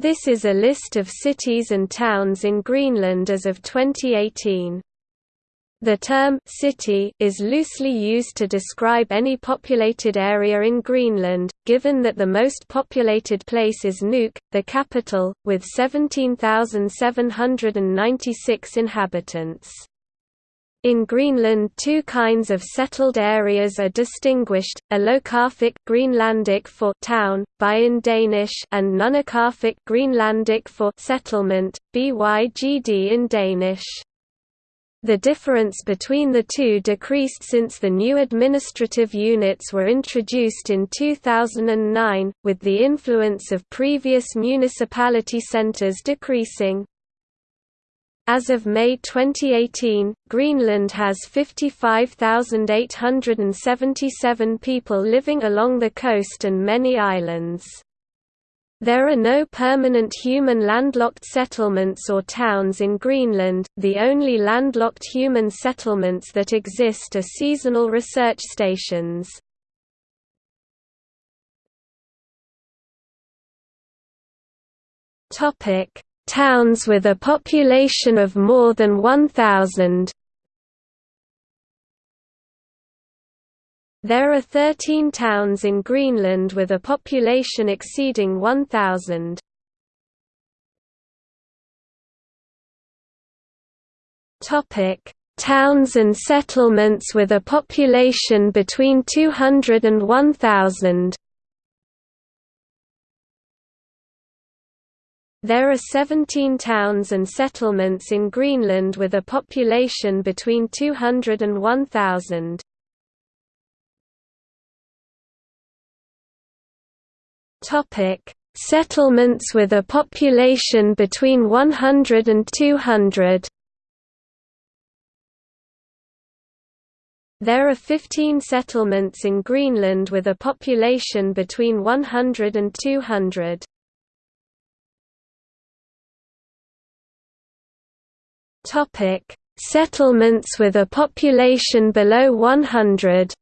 This is a list of cities and towns in Greenland as of 2018. The term city is loosely used to describe any populated area in Greenland, given that the most populated place is Nuuk, the capital, with 17,796 inhabitants. In Greenland two kinds of settled areas are distinguished, a illoqarfik Greenlandic for town, by in Danish and nunaqarfik Greenlandic for settlement, bygd in Danish. The difference between the two decreased since the new administrative units were introduced in 2009, with the influence of previous municipality centres decreasing. As of May 2018, Greenland has 55,877 people living along the coast and many islands. There are no permanent human landlocked settlements or towns in Greenland, the only landlocked human settlements that exist are seasonal research stations. Topic Towns with a population of more than 1,000 There are 13 towns in Greenland with a population exceeding 1,000. Topic: Towns and settlements with a population between 200 and 1,000. There are 17 towns and settlements in Greenland with a population between 200 and 1,000. Topic: Settlements with a population between 100 and 200. There are 15 settlements in Greenland with a population between 100 and 200. Topic: Settlements with a population below 100.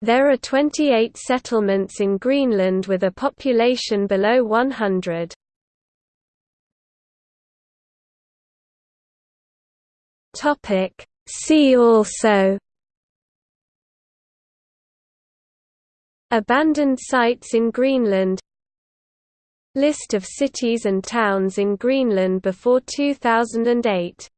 There are 28 settlements in Greenland with a population below 100. Topic: See also Abandoned sites in Greenland List of cities and towns in Greenland before 2008